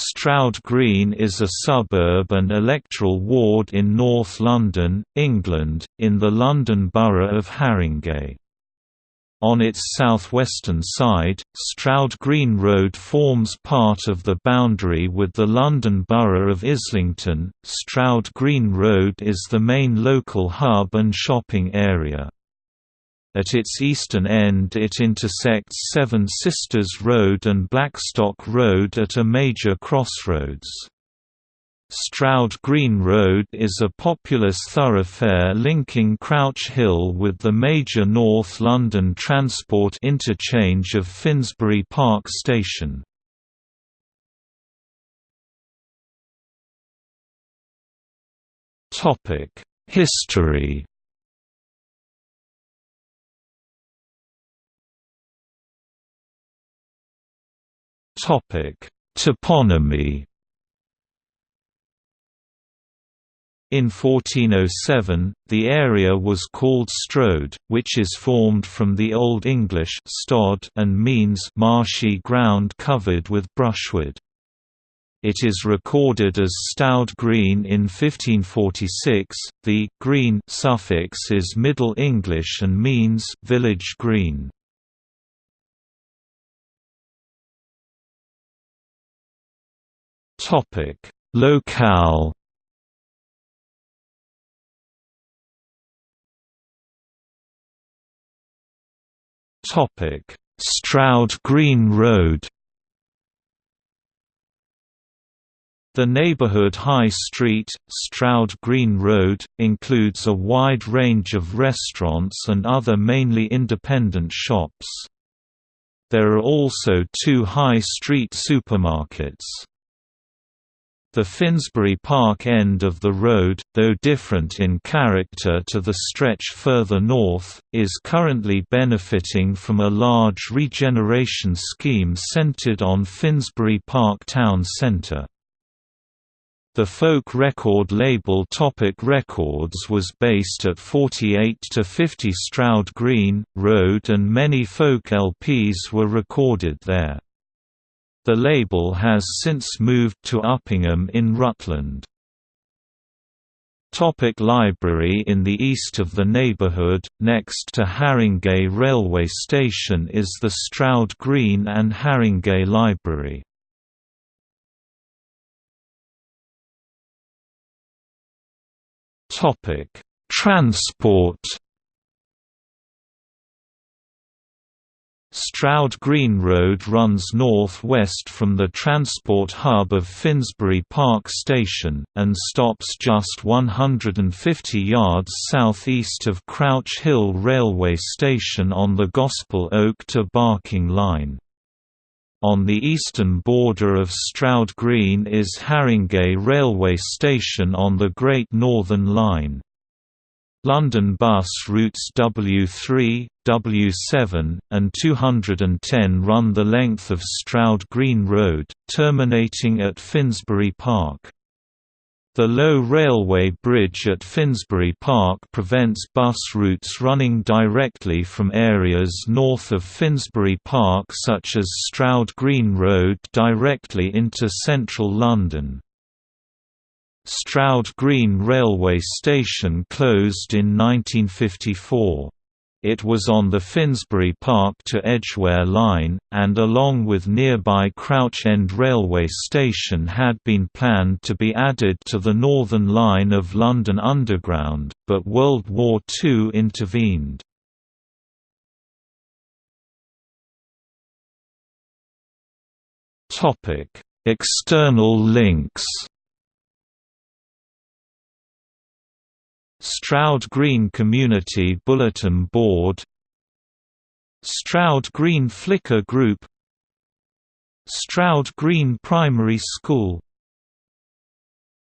Stroud Green is a suburb and electoral ward in North London, England, in the London Borough of Haringey. On its southwestern side, Stroud Green Road forms part of the boundary with the London Borough of Islington. Stroud Green Road is the main local hub and shopping area. At its eastern end it intersects Seven Sisters Road and Blackstock Road at a major crossroads. Stroud Green Road is a populous thoroughfare linking Crouch Hill with the major North London transport interchange of Finsbury Park Station. History Topic: Toponymy. In 1407, the area was called Strode, which is formed from the Old English stod and means marshy ground covered with brushwood. It is recorded as Stoud Green in 1546. The green suffix is Middle English and means village green. Topic: Locale. Topic: Stroud Green Road. The neighborhood High Street, Stroud Green Road, includes a wide range of restaurants and other mainly independent shops. There are also two high street supermarkets. The Finsbury Park end of the road, though different in character to the stretch further north, is currently benefiting from a large regeneration scheme centered on Finsbury Park Town Centre. The folk record label Topic Records was based at 48 to 50 Stroud Green Road and many folk LPs were recorded there. The label has since moved to Uppingham in Rutland. Topic library In the east of the neighbourhood, next to Harringay railway station is the Stroud Green and Harringay Library. Transport Stroud Green Road runs north-west from the transport hub of Finsbury Park Station, and stops just 150 yards south-east of Crouch Hill Railway Station on the Gospel Oak to Barking Line. On the eastern border of Stroud Green is Harringay Railway Station on the Great Northern Line. London bus routes W3, W7, and 210 run the length of Stroud Green Road, terminating at Finsbury Park. The low railway bridge at Finsbury Park prevents bus routes running directly from areas north of Finsbury Park such as Stroud Green Road directly into central London. Stroud Green Railway Station closed in 1954. It was on the Finsbury Park to Edgware line, and along with nearby Crouch End Railway Station had been planned to be added to the Northern Line of London Underground, but World War II intervened. External links Stroud Green Community Bulletin Board Stroud Green Flickr Group Stroud Green Primary School